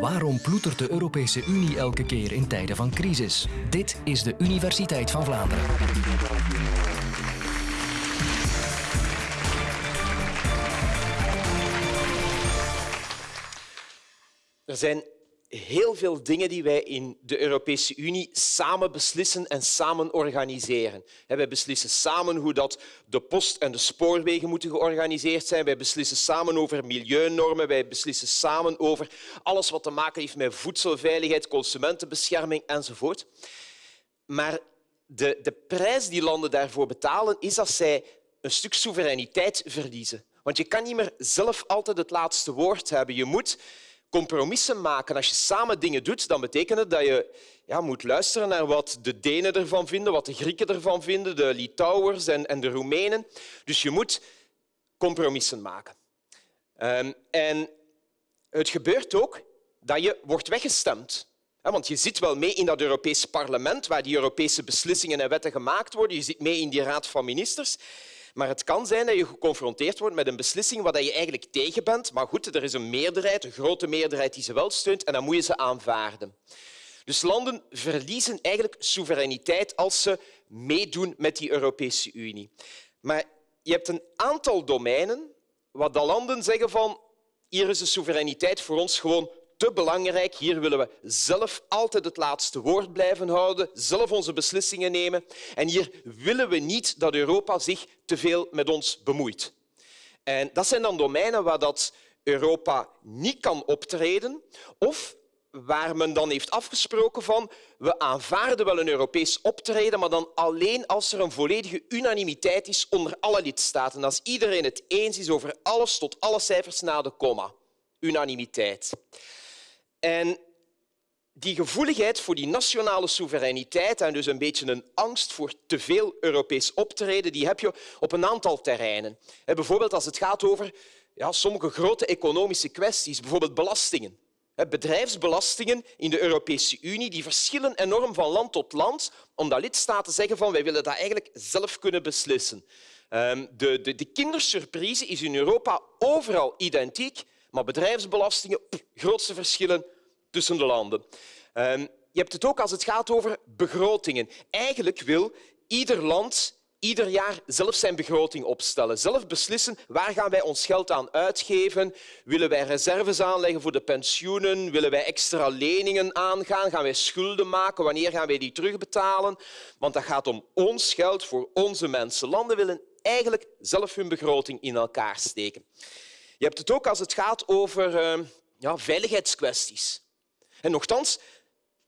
Waarom ploetert de Europese Unie elke keer in tijden van crisis? Dit is de Universiteit van Vlaanderen. Er zijn heel veel dingen die wij in de Europese Unie samen beslissen en samen organiseren. Wij beslissen samen hoe dat de post en de spoorwegen moeten georganiseerd zijn. Wij beslissen samen over milieunormen. Wij beslissen samen over alles wat te maken heeft met voedselveiligheid, consumentenbescherming enzovoort. Maar de, de prijs die landen daarvoor betalen is dat zij een stuk soevereiniteit verliezen. Want je kan niet meer zelf altijd het laatste woord hebben. Je moet compromissen maken. Als je samen dingen doet, dan betekent het dat je ja, moet luisteren naar wat de Denen ervan vinden, wat de Grieken ervan vinden, de Litouwers en, en de Roemenen. Dus je moet compromissen maken. Um, en het gebeurt ook dat je wordt weggestemd. Want je zit wel mee in dat Europees parlement, waar die Europese beslissingen en wetten gemaakt worden. Je zit mee in die raad van ministers. Maar het kan zijn dat je geconfronteerd wordt met een beslissing waar je eigenlijk tegen bent. Maar goed, er is een meerderheid, een grote meerderheid die ze wel steunt en dan moet je ze aanvaarden. Dus landen verliezen eigenlijk soevereiniteit als ze meedoen met die Europese Unie. Maar je hebt een aantal domeinen waar de landen zeggen van hier is de soevereiniteit voor ons gewoon te belangrijk. Hier willen we zelf altijd het laatste woord blijven houden, zelf onze beslissingen nemen. En hier willen we niet dat Europa zich te veel met ons bemoeit. En dat zijn dan domeinen waar dat Europa niet kan optreden of waar men dan heeft afgesproken van we aanvaarden wel een Europees optreden, maar dan alleen als er een volledige unanimiteit is onder alle lidstaten. Als iedereen het eens is over alles tot alle cijfers na de komma. Unanimiteit. En die gevoeligheid voor die nationale soevereiniteit en dus een beetje een angst voor te veel Europees optreden, die heb je op een aantal terreinen. Bijvoorbeeld als het gaat over ja, sommige grote economische kwesties, bijvoorbeeld belastingen. Bedrijfsbelastingen in de Europese Unie die verschillen enorm van land tot land, omdat lidstaten zeggen van wij willen dat eigenlijk zelf kunnen beslissen. Ehm, de, de, de kindersurprise is in Europa overal identiek, maar bedrijfsbelastingen, grootste verschillen tussen de landen. Ehm, je hebt het ook als het gaat over begrotingen. Eigenlijk wil ieder land ieder jaar zelf zijn begroting opstellen. Zelf beslissen waar gaan wij ons geld aan uitgeven. Willen wij reserves aanleggen voor de pensioenen? Willen wij extra leningen aangaan? Gaan wij schulden maken? Wanneer gaan wij die terugbetalen? Want dat gaat om ons geld voor onze mensen. Landen willen eigenlijk zelf hun begroting in elkaar steken. Je hebt het ook als het gaat over uh, ja, veiligheidskwesties. En nochtans,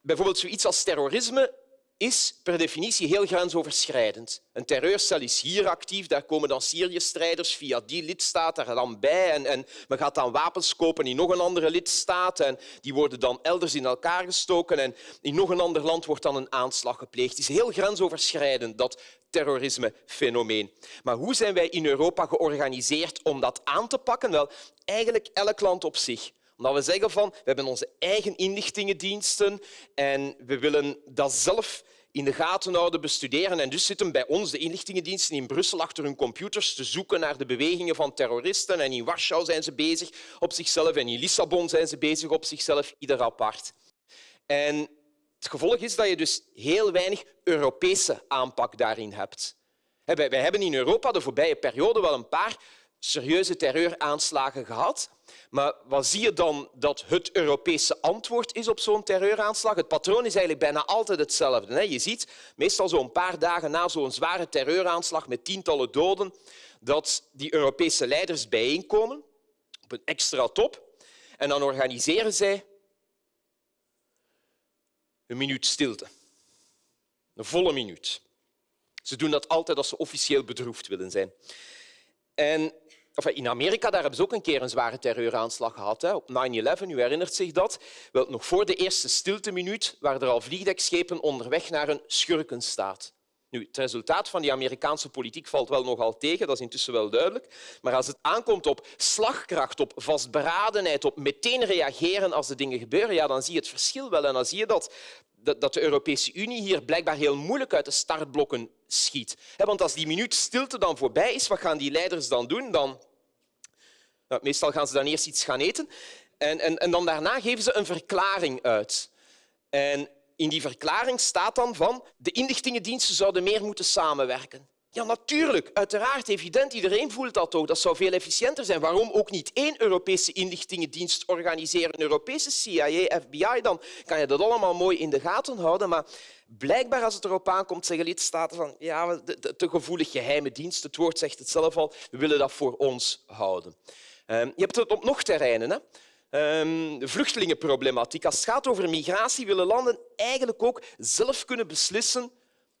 bijvoorbeeld zoiets als terrorisme is per definitie heel grensoverschrijdend. Een terreurcel is hier actief, daar komen dan Syrië-strijders via die lidstaat er dan bij en, en men gaat dan wapens kopen in nog een andere lidstaat en die worden dan elders in elkaar gestoken en in nog een ander land wordt dan een aanslag gepleegd. Het is heel grensoverschrijdend, dat terrorisme-fenomeen. Maar hoe zijn wij in Europa georganiseerd om dat aan te pakken? Wel, eigenlijk elk land op zich omdat we zeggen van we hebben onze eigen inlichtingendiensten en we willen dat zelf in de gaten houden, bestuderen. En dus zitten bij ons de inlichtingendiensten in Brussel achter hun computers te zoeken naar de bewegingen van terroristen. En in Warschau zijn ze bezig op zichzelf en in Lissabon zijn ze bezig op zichzelf, ieder apart. En het gevolg is dat je dus heel weinig Europese aanpak daarin hebt. Wij hebben in Europa de voorbije periode wel een paar serieuze terreuraanslagen gehad. Maar wat zie je dan dat het Europese antwoord is op zo'n terreuraanslag? Het patroon is eigenlijk bijna altijd hetzelfde. Je ziet meestal zo'n paar dagen na zo'n zware terreuraanslag met tientallen doden dat die Europese leiders bijeenkomen op een extra top en dan organiseren zij een minuut stilte. Een volle minuut. Ze doen dat altijd als ze officieel bedroefd willen zijn. En in Amerika daar hebben ze ook een keer een zware terreuraanslag gehad. Hè, op 9-11, u herinnert zich dat. Wel, nog voor de eerste stilteminuut waren er al vliegdekschepen onderweg naar een schurkenstaat. Nu, het resultaat van die Amerikaanse politiek valt wel nogal tegen, dat is intussen wel duidelijk. Maar als het aankomt op slagkracht, op vastberadenheid, op meteen reageren als de dingen gebeuren, ja, dan zie je het verschil wel. En dan zie je dat, dat de Europese Unie hier blijkbaar heel moeilijk uit de startblokken schiet. Want als die minuut stilte dan voorbij is, wat gaan die leiders dan doen? Dan... Nou, meestal gaan ze dan eerst iets gaan eten. En, en, en dan daarna geven ze een verklaring uit. En in die verklaring staat dan van de inlichtingendiensten zouden meer moeten samenwerken. Ja, natuurlijk, uiteraard, evident. Iedereen voelt dat ook. Dat zou veel efficiënter zijn. Waarom ook niet één Europese inlichtingendienst organiseren? Een Europese CIA, FBI, dan kan je dat allemaal mooi in de gaten houden. Maar blijkbaar, als het erop aankomt, zeggen lidstaten van ja, te gevoelig geheime dienst. Het woord zegt het zelf al. We willen dat voor ons houden. Ehm, je hebt het op nog terreinen. Hè? Ehm, de vluchtelingenproblematiek. Als het gaat over migratie, willen landen eigenlijk ook zelf kunnen beslissen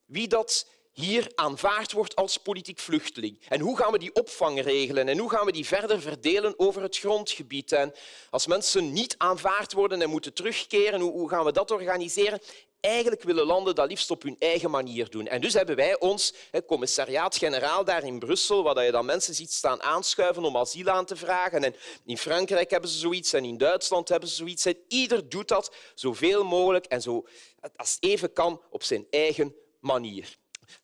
wie dat hier aanvaard wordt als politiek vluchteling. En hoe gaan we die opvang regelen en hoe gaan we die verder verdelen over het grondgebied? En als mensen niet aanvaard worden en moeten terugkeren, hoe gaan we dat organiseren? Eigenlijk willen landen dat liefst op hun eigen manier doen. En dus hebben wij ons commissariaat-generaal daar in Brussel, waar je dan mensen ziet staan aanschuiven om asiel aan te vragen. En in Frankrijk hebben ze zoiets en in Duitsland hebben ze zoiets. Ieder doet dat zoveel mogelijk en zo, als even kan op zijn eigen manier.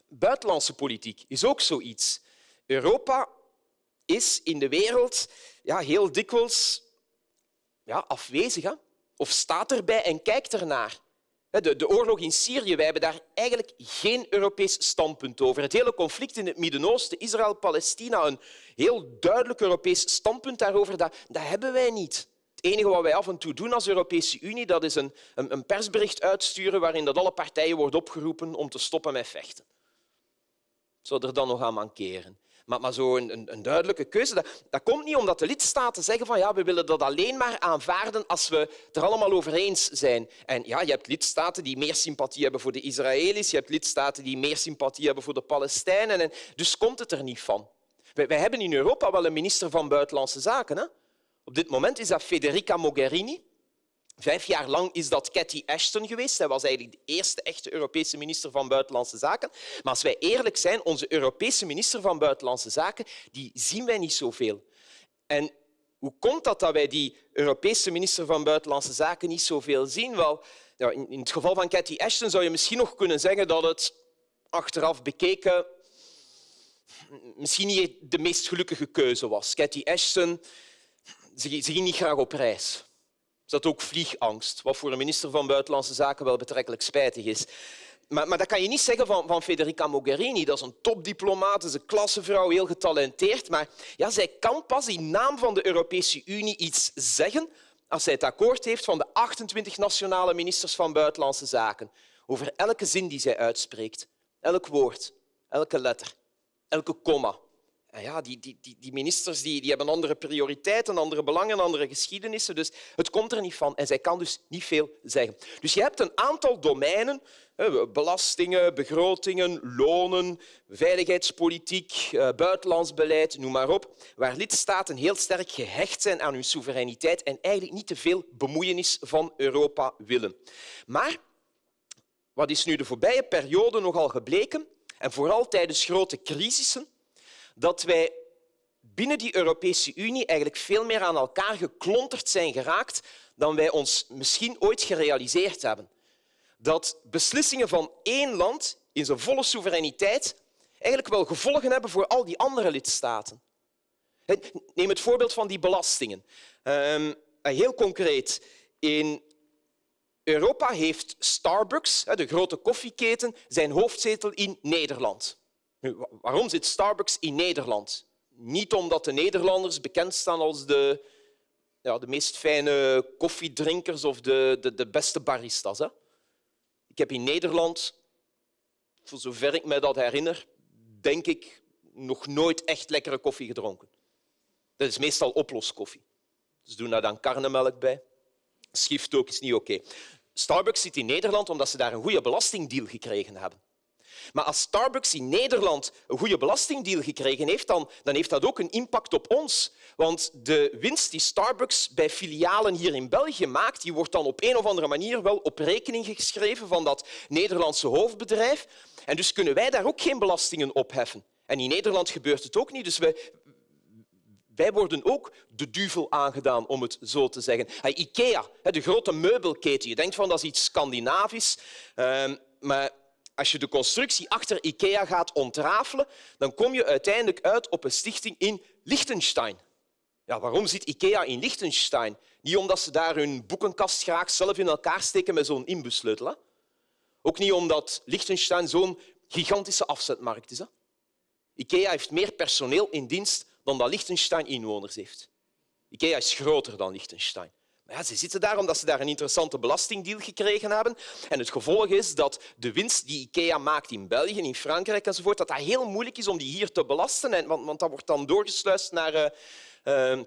Buitenlandse politiek is ook zoiets. Europa is in de wereld ja, heel dikwijls ja, afwezig hè? of staat erbij en kijkt ernaar. De, de oorlog in Syrië, wij hebben daar eigenlijk geen Europees standpunt over. Het hele conflict in het Midden-Oosten, Israël-Palestina, een heel duidelijk Europees standpunt daarover, dat, dat hebben wij niet. Het enige wat wij af en toe doen als Europese Unie, dat is een, een, een persbericht uitsturen waarin dat alle partijen worden opgeroepen om te stoppen met vechten zou er dan nog aan mankeren. Maar, maar zo'n een, een, duidelijke keuze, dat, dat, komt niet omdat de lidstaten zeggen van ja, we willen dat alleen maar aanvaarden als we het er allemaal over eens zijn. En ja, je hebt lidstaten die meer sympathie hebben voor de Israëli's, je hebt lidstaten die meer sympathie hebben voor de Palestijnen. En dus komt het er niet van. Wij, wij hebben in Europa wel een minister van Buitenlandse Zaken. Hè? Op dit moment is dat Federica Mogherini. Vijf jaar lang is dat Cathy Ashton geweest. Zij was eigenlijk de eerste echte Europese minister van Buitenlandse Zaken. Maar als wij eerlijk zijn, onze Europese minister van Buitenlandse Zaken, die zien wij niet zoveel. En hoe komt dat dat wij die Europese minister van Buitenlandse Zaken niet zoveel zien? Wel, in het geval van Cathy Ashton zou je misschien nog kunnen zeggen dat het achteraf bekeken misschien niet de meest gelukkige keuze was. Cathy Ashton ze ging niet graag op reis dat ook vliegangst, wat voor een minister van Buitenlandse Zaken wel betrekkelijk spijtig is. Maar, maar, dat kan je niet zeggen van, van Federica Mogherini. Dat is een topdiplomaat, is een klassevrouw, heel getalenteerd. Maar ja, zij kan pas in naam van de Europese Unie iets zeggen als zij het akkoord heeft van de 28 nationale ministers van Buitenlandse Zaken over elke zin die zij uitspreekt. Elk woord, elke letter, elke komma. En ja, die, die, die ministers die, die hebben andere prioriteiten, andere belangen, andere geschiedenissen. Dus het komt er niet van. En zij kan dus niet veel zeggen. Dus je hebt een aantal domeinen, belastingen, begrotingen, lonen, veiligheidspolitiek, eh, buitenlands beleid, noem maar op, waar lidstaten heel sterk gehecht zijn aan hun soevereiniteit en eigenlijk niet te veel bemoeienis van Europa willen. Maar wat is nu de voorbije periode nogal gebleken, en vooral tijdens grote crisissen, dat wij binnen die Europese Unie eigenlijk veel meer aan elkaar geklonterd zijn geraakt dan wij ons misschien ooit gerealiseerd hebben. Dat beslissingen van één land in zijn volle soevereiniteit eigenlijk wel gevolgen hebben voor al die andere lidstaten. Neem het voorbeeld van die belastingen. Ehm, heel concreet, in Europa heeft Starbucks, de grote koffieketen, zijn hoofdzetel in Nederland. Waarom zit Starbucks in Nederland? Niet omdat de Nederlanders bekend staan als de, ja, de meest fijne koffiedrinkers of de, de, de beste baristas. Hè? Ik heb in Nederland, voor zover ik me dat herinner, denk ik nog nooit echt lekkere koffie gedronken. Dat is meestal oploskoffie. Ze doen daar dan karnemelk bij. Schift ook is niet oké. Starbucks zit in Nederland omdat ze daar een goede belastingdeal gekregen hebben. Maar als Starbucks in Nederland een goede belastingdeal gekregen heeft, dan, dan heeft dat ook een impact op ons. Want de winst die Starbucks bij filialen hier in België maakt, die wordt dan op een of andere manier wel op rekening geschreven van dat Nederlandse hoofdbedrijf. En dus kunnen wij daar ook geen belastingen op heffen. En in Nederland gebeurt het ook niet. Dus we, wij worden ook de duvel aangedaan, om het zo te zeggen. Ikea, de grote meubelketen. Je denkt van dat is iets Scandinavisch, ehm, maar als je de constructie achter IKEA gaat ontrafelen, dan kom je uiteindelijk uit op een stichting in Liechtenstein. Ja, waarom zit IKEA in Liechtenstein? Niet omdat ze daar hun boekenkast graag zelf in elkaar steken met zo'n inbussleutel. Hè? Ook niet omdat Liechtenstein zo'n gigantische afzetmarkt is. Hè? IKEA heeft meer personeel in dienst dan dat Liechtenstein inwoners heeft. IKEA is groter dan Liechtenstein. Ja, ze zitten daar omdat ze daar een interessante belastingdeal gekregen hebben. En het gevolg is dat de winst die IKEA maakt in België, in Frankrijk enzovoort, dat dat heel moeilijk is om die hier te belasten. En, want, want dat wordt dan doorgesluist naar, uh,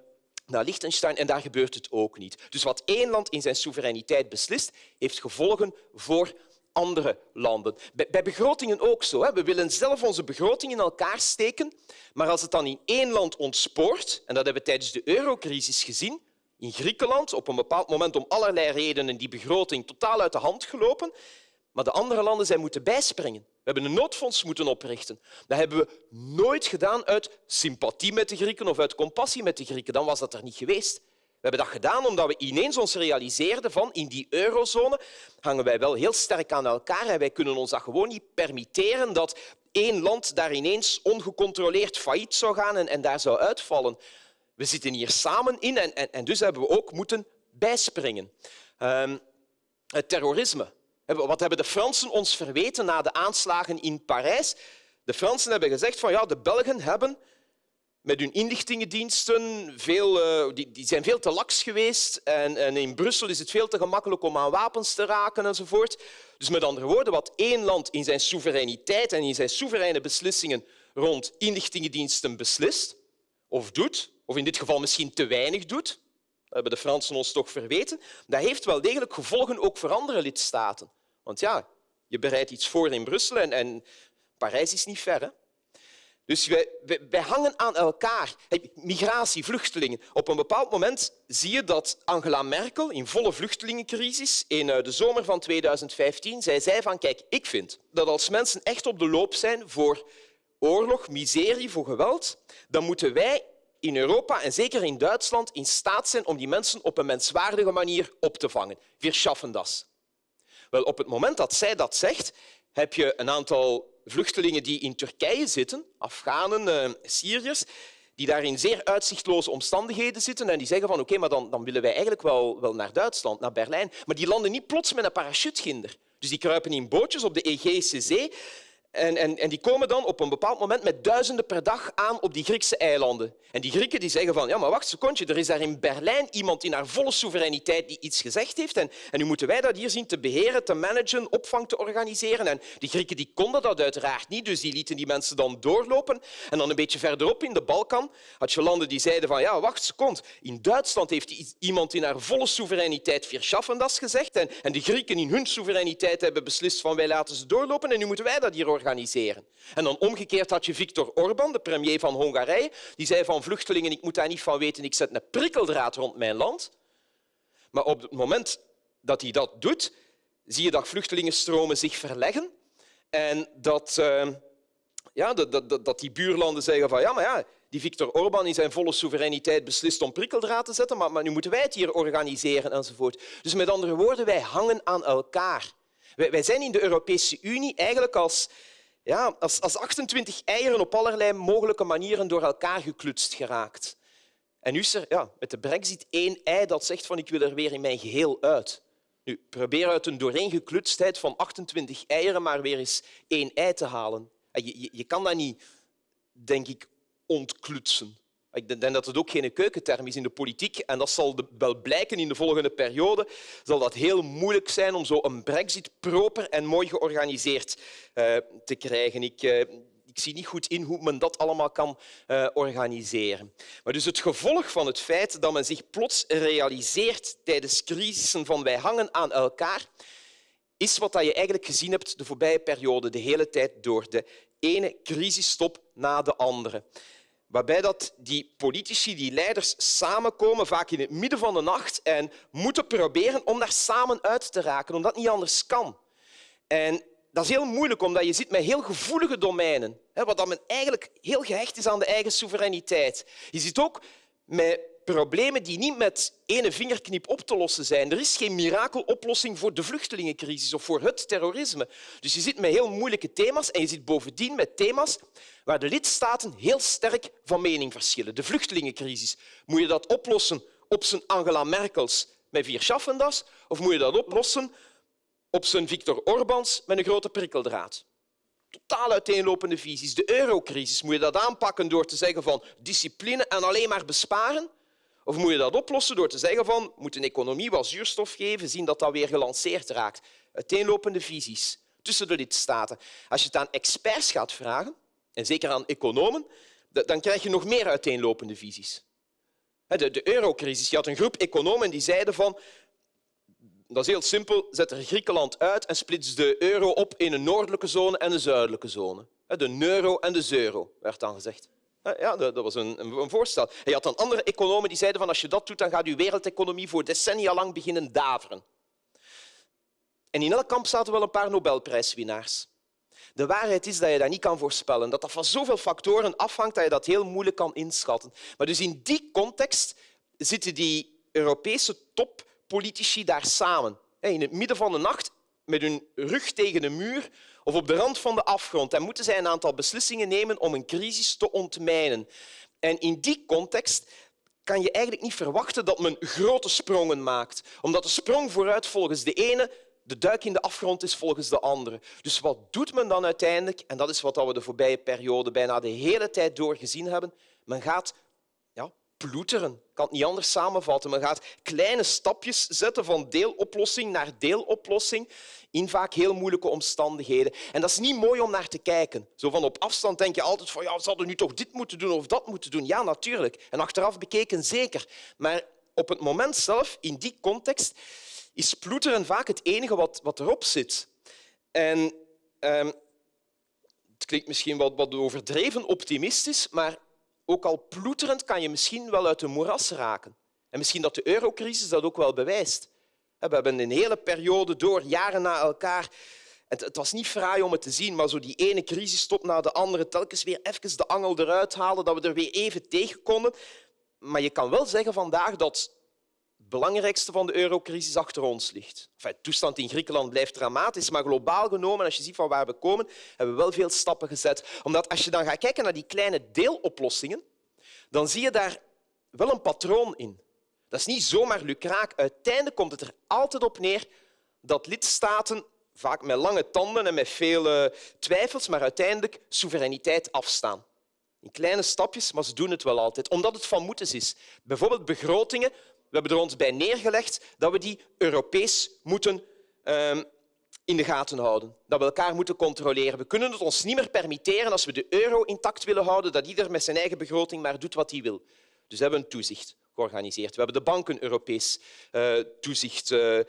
naar Liechtenstein en daar gebeurt het ook niet. Dus wat één land in zijn soevereiniteit beslist, heeft gevolgen voor andere landen. Bij begrotingen ook zo. We willen zelf onze begroting in elkaar steken, maar als het dan in één land ontspoort, en dat hebben we tijdens de eurocrisis gezien, in Griekenland op een bepaald moment om allerlei redenen die begroting totaal uit de hand gelopen, maar de andere landen zijn moeten bijspringen. We hebben een noodfonds moeten oprichten. Dat hebben we nooit gedaan uit sympathie met de Grieken of uit compassie met de Grieken. Dan was dat er niet geweest. We hebben dat gedaan omdat we ineens ons realiseerden van in die eurozone hangen wij wel heel sterk aan elkaar en wij kunnen ons dat gewoon niet permitteren dat één land daar ineens ongecontroleerd failliet zou gaan en, en daar zou uitvallen. We zitten hier samen in en, en, dus hebben we ook moeten bijspringen. Um, het terrorisme. Wat hebben de Fransen ons verweten na de aanslagen in Parijs? De Fransen hebben gezegd van ja, de Belgen hebben met hun inlichtingendiensten veel, uh, die, die, zijn veel te laks geweest en, en, in Brussel is het veel te gemakkelijk om aan wapens te raken enzovoort. Dus met andere woorden, wat één land in zijn soevereiniteit en in zijn soevereine beslissingen rond inlichtingendiensten beslist of doet, of in dit geval misschien te weinig doet, dat hebben de Fransen ons toch verweten, dat heeft wel degelijk gevolgen ook voor andere lidstaten. Want ja, je bereidt iets voor in Brussel en, en Parijs is niet ver. Hè? Dus wij, wij, hangen aan elkaar. Migratie, vluchtelingen. Op een bepaald moment zie je dat Angela Merkel in volle vluchtelingencrisis in eh, de zomer van 2015 zij zei van kijk, ik vind dat als mensen echt op de loop zijn voor oorlog, miserie, voor geweld, dan moeten wij in Europa en zeker in Duitsland in staat zijn om die mensen op een menswaardige manier op te vangen. Wir schaffen das. Wel, op het moment dat zij dat zegt, heb je een aantal vluchtelingen die in Turkije zitten, Afghanen, uh, Syriërs, die daar in zeer uitzichtloze omstandigheden zitten en die zeggen van oké, maar dan, dan willen wij eigenlijk wel, wel naar Duitsland, naar Berlijn. Maar die landen niet plots met een parachuteginder. Dus die kruipen in bootjes op de Egeïsche Zee en, en, en, die komen dan op een bepaald moment met duizenden per dag aan op die Griekse eilanden. En die Grieken die zeggen van, ja, maar wacht een secondje, er is daar in Berlijn iemand in haar volle soevereiniteit die iets gezegd heeft. En, en nu moeten wij dat hier zien te beheren, te managen, opvang te organiseren. En die Grieken die konden dat uiteraard niet, dus die lieten die mensen dan doorlopen. En dan een beetje verderop in de Balkan had je landen die zeiden van, ja, wacht een seconde, in Duitsland heeft iemand in haar volle soevereiniteit vier das gezegd. En, en de Grieken in hun soevereiniteit hebben beslist van, wij laten ze doorlopen en nu moeten wij dat hier organiseren organiseren. En dan omgekeerd had je Viktor Orban, de premier van Hongarije, die zei van vluchtelingen, ik moet daar niet van weten, ik zet een prikkeldraad rond mijn land. Maar op het moment dat hij dat doet, zie je dat vluchtelingenstromen zich verleggen en dat, uh, ja, dat, dat, dat die buurlanden zeggen van ja, maar ja, die Viktor Orban in zijn volle soevereiniteit beslist om prikkeldraad te zetten, maar, maar nu moeten wij het hier organiseren enzovoort. Dus met andere woorden, wij hangen aan elkaar. Wij zijn in de Europese Unie eigenlijk als ja, als, als 28 eieren op allerlei mogelijke manieren door elkaar geklutst geraakt. En nu is er ja, met de brexit één ei dat zegt van ik wil er weer in mijn geheel uit. Nu, probeer uit een dooreengeklutstheid van 28 eieren maar weer eens één ei te halen. Je, je, je kan dat niet, denk ik, ontklutsen. Ik denk dat het ook geen keukenterm is in de politiek en dat zal wel blijken in de volgende periode. Zal dat heel moeilijk zijn om zo een brexit proper en mooi georganiseerd uh, te krijgen. Ik, uh, ik zie niet goed in hoe men dat allemaal kan uh, organiseren. Maar dus het gevolg van het feit dat men zich plots realiseert tijdens crisissen van wij hangen aan elkaar, is wat je eigenlijk gezien hebt de voorbije periode, de hele tijd door. De ene crisisstop na de andere waarbij dat die politici, die leiders samenkomen, vaak in het midden van de nacht, en moeten proberen om daar samen uit te raken, omdat het niet anders kan. En dat is heel moeilijk, omdat je zit met heel gevoelige domeinen, wat men eigenlijk heel gehecht is aan de eigen soevereiniteit. Je zit ook met problemen die niet met ene vingerknip op te lossen zijn. Er is geen mirakeloplossing voor de vluchtelingencrisis of voor het terrorisme. Dus je zit met heel moeilijke thema's en je zit bovendien met thema's waar de lidstaten heel sterk van mening verschillen. De vluchtelingencrisis. Moet je dat oplossen op zijn Angela Merkels met vier schaffendas of moet je dat oplossen op zijn Viktor Orbáns met een grote prikkeldraad? totaal uiteenlopende visies. De eurocrisis, moet je dat aanpakken door te zeggen van discipline en alleen maar besparen? Of moet je dat oplossen door te zeggen van moet een economie wat zuurstof geven, zien dat dat weer gelanceerd raakt? Uiteenlopende visies tussen de lidstaten. Als je het aan experts gaat vragen, en zeker aan economen, dan krijg je nog meer uiteenlopende visies. De, de eurocrisis. Je had een groep economen die zeiden van dat is heel simpel. Zet er Griekenland uit en splits de euro op in een noordelijke zone en een zuidelijke zone. De euro en de euro, werd dan gezegd. Ja, dat was een, een voorstel. Je had dan andere economen die zeiden van als je dat doet, dan gaat je wereldeconomie voor decennia lang beginnen daveren. En in elk kamp zaten wel een paar Nobelprijswinnaars. De waarheid is dat je dat niet kan voorspellen, dat dat van zoveel factoren afhangt dat je dat heel moeilijk kan inschatten. Maar dus in die context zitten die Europese top politici daar samen, in het midden van de nacht, met hun rug tegen een muur of op de rand van de afgrond. En moeten zij een aantal beslissingen nemen om een crisis te ontmijnen. En in die context kan je eigenlijk niet verwachten dat men grote sprongen maakt. Omdat de sprong vooruit volgens de ene de duik in de afgrond is volgens de andere. Dus wat doet men dan uiteindelijk? En dat is wat we de voorbije periode bijna de hele tijd door gezien hebben. Men gaat ploeteren. Ik kan het niet anders samenvatten. Men gaat kleine stapjes zetten van deeloplossing naar deeloplossing in vaak heel moeilijke omstandigheden. En dat is niet mooi om naar te kijken. Zo van op afstand denk je altijd van ja, ze hadden nu toch dit moeten doen of dat moeten doen. Ja, natuurlijk. En achteraf bekeken zeker. Maar op het moment zelf, in die context, is ploeteren vaak het enige wat, wat erop zit. En ehm, het klinkt misschien wat, wat overdreven optimistisch, maar ook al ploeterend kan je misschien wel uit de moeras raken. En misschien dat de eurocrisis dat ook wel bewijst. We hebben een hele periode door, jaren na elkaar. Het was niet fraai om het te zien, maar zo die ene crisisstop na de andere, telkens weer even de angel eruit halen, dat we er weer even tegen konden. Maar je kan wel zeggen vandaag dat belangrijkste van de eurocrisis achter ons ligt. Enfin, de toestand in Griekenland blijft dramatisch, maar globaal genomen, als je ziet van waar we komen, hebben we wel veel stappen gezet. Omdat als je dan gaat kijken naar die kleine deeloplossingen, dan zie je daar wel een patroon in. Dat is niet zomaar lukraak. Uiteindelijk komt het er altijd op neer dat lidstaten, vaak met lange tanden en met veel twijfels, maar uiteindelijk soevereiniteit afstaan. In kleine stapjes, maar ze doen het wel altijd, omdat het van moeten is. Bijvoorbeeld begrotingen. We hebben er ons bij neergelegd dat we die Europees moeten ehm, in de gaten houden. Dat we elkaar moeten controleren. We kunnen het ons niet meer permitteren als we de euro intact willen houden, dat ieder met zijn eigen begroting maar doet wat hij wil. Dus we hebben een toezicht georganiseerd. We hebben de banken Europees uh, toezicht uh, uh,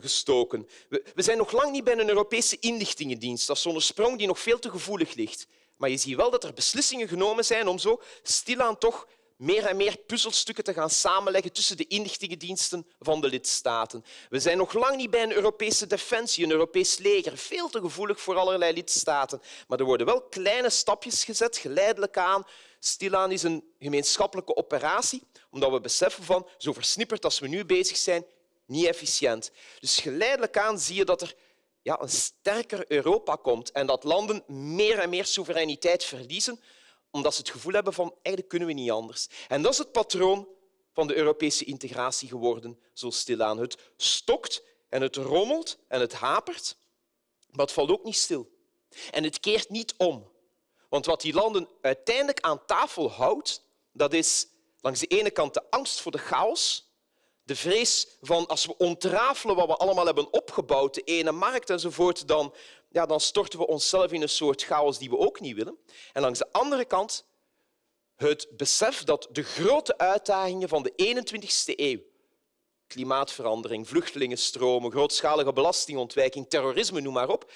gestoken. We, we, zijn nog lang niet bij een Europese inlichtingendienst. Dat is zo'n sprong die nog veel te gevoelig ligt. Maar je ziet wel dat er beslissingen genomen zijn om zo stilaan toch meer en meer puzzelstukken te gaan samenleggen tussen de inlichtingendiensten van de lidstaten. We zijn nog lang niet bij een Europese defensie, een Europees leger, veel te gevoelig voor allerlei lidstaten. Maar er worden wel kleine stapjes gezet, geleidelijk aan. Stilaan is een gemeenschappelijke operatie, omdat we beseffen van zo versnipperd als we nu bezig zijn, niet efficiënt. Dus geleidelijk aan zie je dat er ja, een sterker Europa komt en dat landen meer en meer soevereiniteit verliezen omdat ze het gevoel hebben van eigenlijk kunnen we niet anders. En dat is het patroon van de Europese integratie geworden, zo stilaan. Het stokt en het rommelt en het hapert, maar het valt ook niet stil. En het keert niet om. Want wat die landen uiteindelijk aan tafel houdt, dat is langs de ene kant de angst voor de chaos, de vrees van als we ontrafelen wat we allemaal hebben opgebouwd, de ene markt enzovoort, dan ja, dan storten we onszelf in een soort chaos die we ook niet willen. En langs de andere kant het besef dat de grote uitdagingen van de 21ste eeuw klimaatverandering, vluchtelingenstromen, grootschalige belastingontwijking, terrorisme, noem maar op.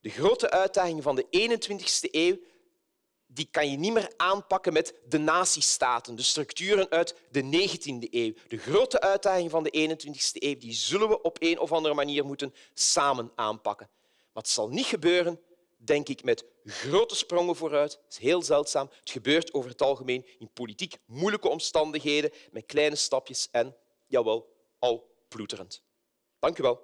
De grote uitdagingen van de 21ste eeuw die kan je niet meer aanpakken met de natiestaten, de structuren uit de 19e eeuw. De grote uitdagingen van de 21e eeuw die zullen we op een of andere manier moeten samen aanpakken. Maar het zal niet gebeuren, denk ik, met grote sprongen vooruit. Dat is heel zeldzaam. Het gebeurt over het algemeen in politiek moeilijke omstandigheden, met kleine stapjes en, jawel, al ploeterend. Dank u wel.